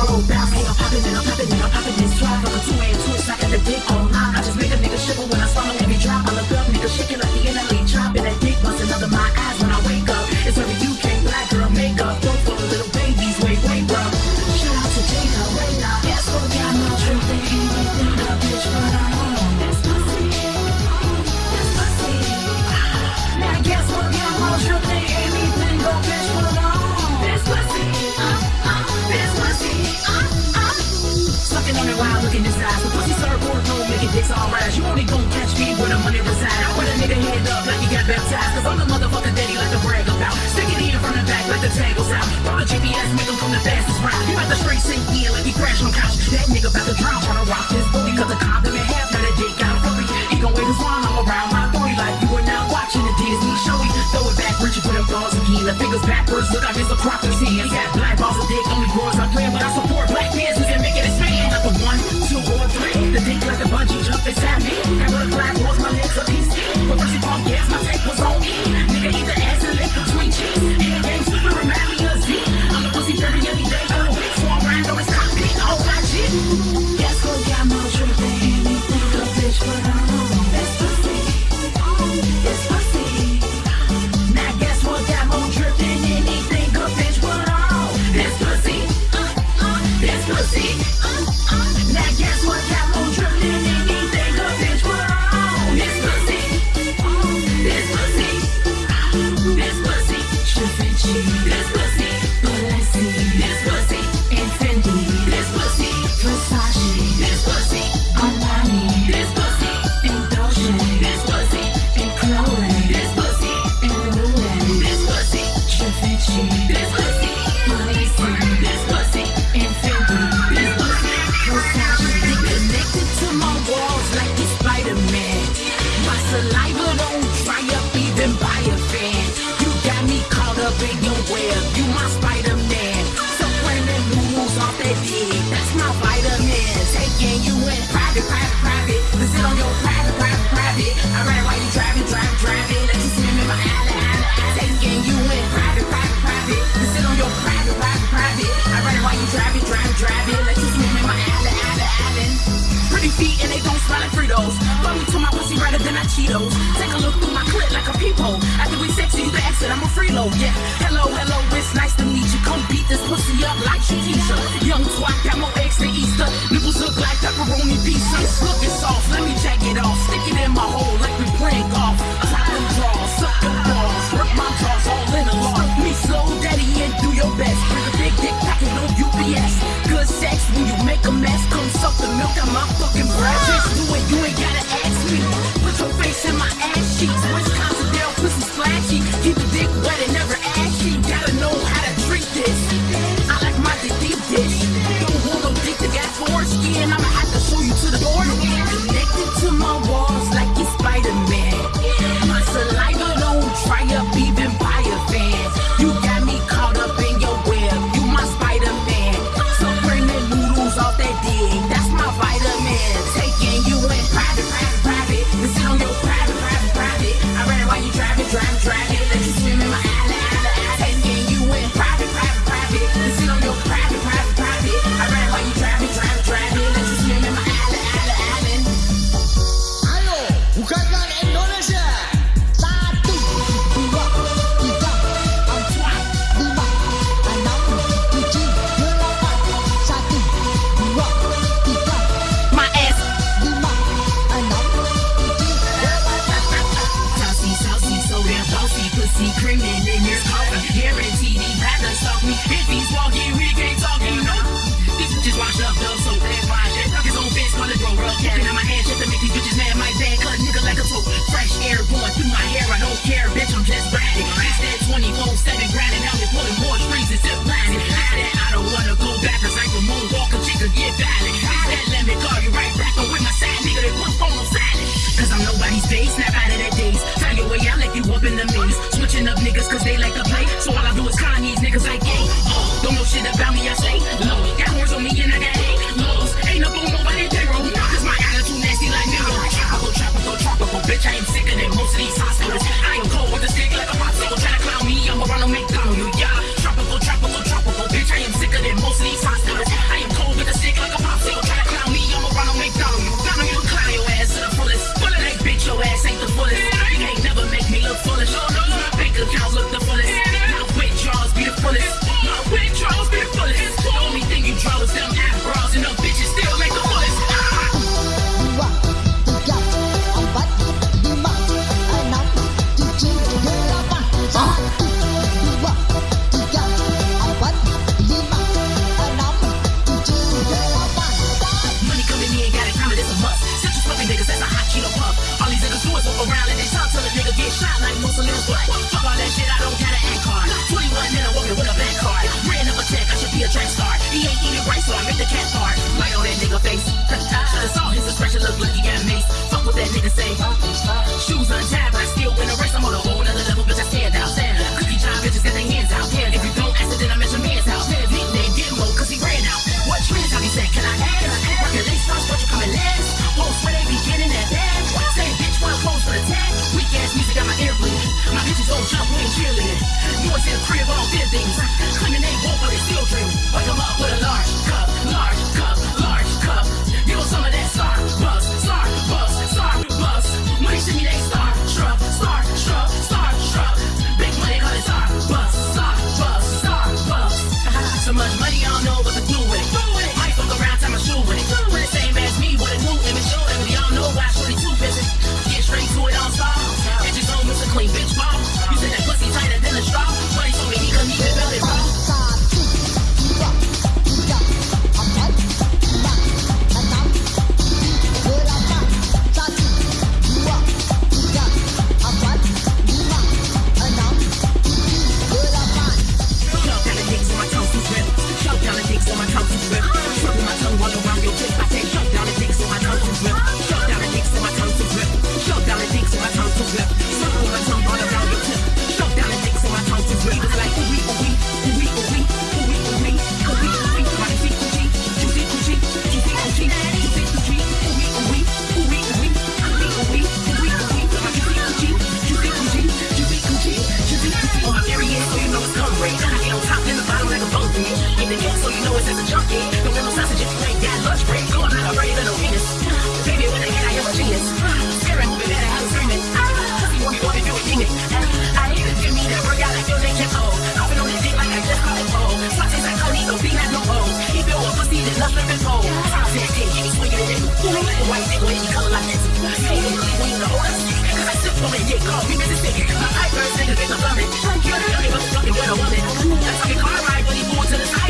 tomorrow bounce. Hey, I'm popping and I'm popping and I'm popping the tangles out. the GPS, make him come the fastest route. He about to straight sink yeah, like he crashed on couch. That nigga about to drown, tryna rock this booty, cause the condom in half, now that dick got furry. He gon' wait his line, I'm around my 30 like you are now watching the Disney show. He throw it back, reaching for them balls again. The fingers backwards, look out, here's a prophecy. He got black. and they don't smell like Fritos. Fuck me to my pussy redder than a Cheetos. Take a look through my clip like a peephole. After we sexy, you can exit, I'm a freeload, yeah. Hello, hello, it's nice to meet you. Come beat this pussy up like she teacher. Young twat, got more eggs than Easter. Nipples look like pepperoni pizza. It's looking soft, let me jack it off. Stick it in my hole like we playing golf. Top and draw, suck the balls. Work my jaws all in a lot. Me slow, daddy, and do your best. Bring a big dick package, no UPS good sex when you make a mess. Come suck the milk out my fucking breast. White I'm call me Mississippi. My eyebrows in the I'm loving. Trying to get a girl, I'm a car ride when he moves to the side.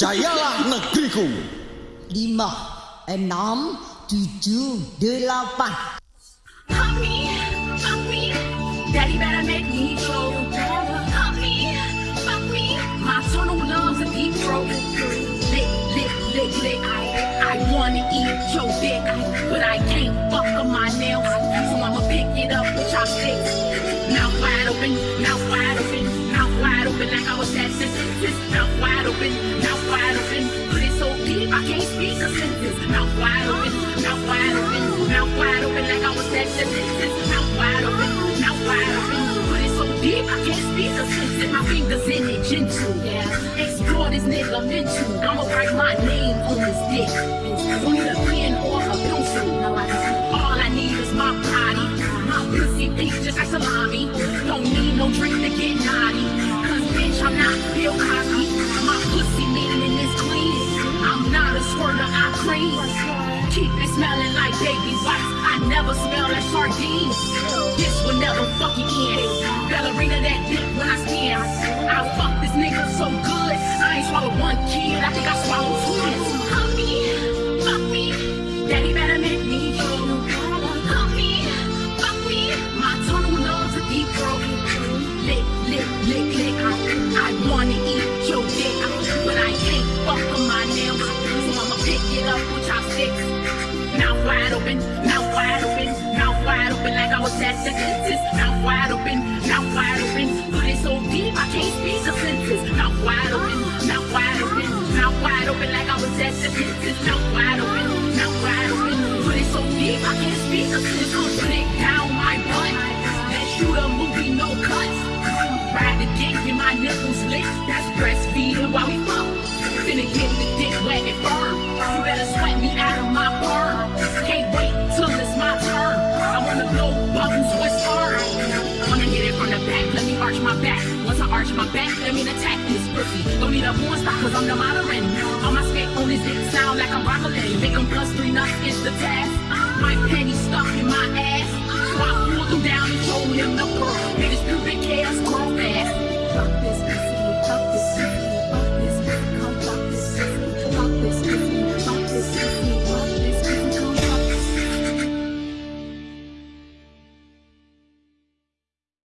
Jayalah negeriku. 5 6 7 8 Help me, help me. Daddy better make me Help me, me. My son who loves a deep throat Lick, lick, lick, lick. I, I wanna eat your dick But I can't fuck up my nails. So I'ma pick it up with chopsticks. Mouth wide open, mouth wide open Mouth wide open like I was that sister. Mouth wide open. Mouth wide open, mouth wide open, mouth wide open like I was at. Mouth wide open, mouth wide open. Put it so deep, I can't speak the sense in my fingers in it gentle. Explore this nigga mental. I'ma write my name on this dick. On the pen or a pencil. All I need is my body. My pussy pink just like salami. Don't need no drink to get naughty. Cause bitch, I'm not Bill Cosby. squirt of our cream. Keep it smelling like baby wipes. I never smell like sardines. This will never fucking end. Ballerina that dick when I stand. I fuck this nigga so good. I ain't swallowed one kid. I think I swallowed Cause it's gonna split down my butt. Let's shoot a movie, no cuts. Ride the dick, get my nipples licked. That's breastfeeding while we fuck. Finna get the dick wet and firm. You better sweat me out of my perm. Can't wait till it's my turn. I wanna blow bubbles with hard. Wanna hit it from the back, let me arch my back. Once I arch my back, let me attack this pussy. Don't need a porn star, cause I'm the modern. On my skate on this sound like I'm rockin'. Make 'em plus three nuts, it's the task my penny stuck in my ass. So I pulled him down and told him the world. And his pubic hairs grow fast. Fuck this pussy, fuck this pussy.